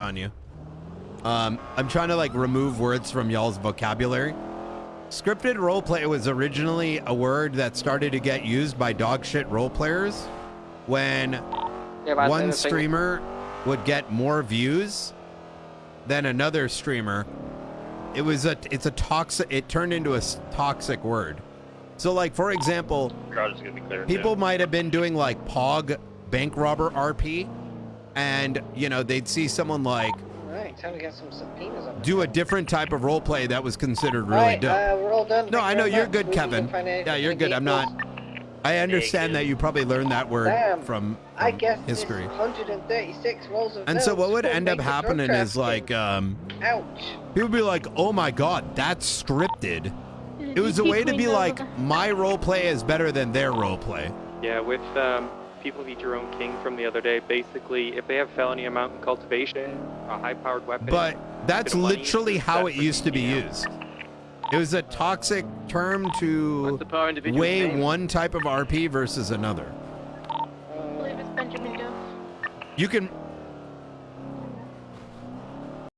on you. Um, I'm trying to like remove words from y'all's vocabulary. Scripted roleplay was originally a word that started to get used by dogshit role players when Yeah, one think- streamer would get more views than another streamer. It was a it's a toxic it turned into a toxic word. So like for example, Crowd is clear. people might have been doing like pog bank robber RP and you know they'd see someone like Right, time to get some subpoenas on. do a different type of role play that was considered really Alright, dope. uh, we're all done. no, Thank I know you're much. good, We Kevin. Yeah, you're good. I'm not. I understand that you probably learned that word Damn, from, I guess history. 136 rolls of And so what would end up make the drug happening is like um Ouch. people would be like, "Oh my god, that's scripted." It was a way to be like, "My role play is better than their role play." Yeah, with um, people eat your own king from the other day. Basically, if they have felony amount in cultivation, a high-powered weapon. But that's bit of money, literally how it used to be used. It was a toxic term to power weigh name? one type of RP versus another. I believe it's Benjamin Duff. You can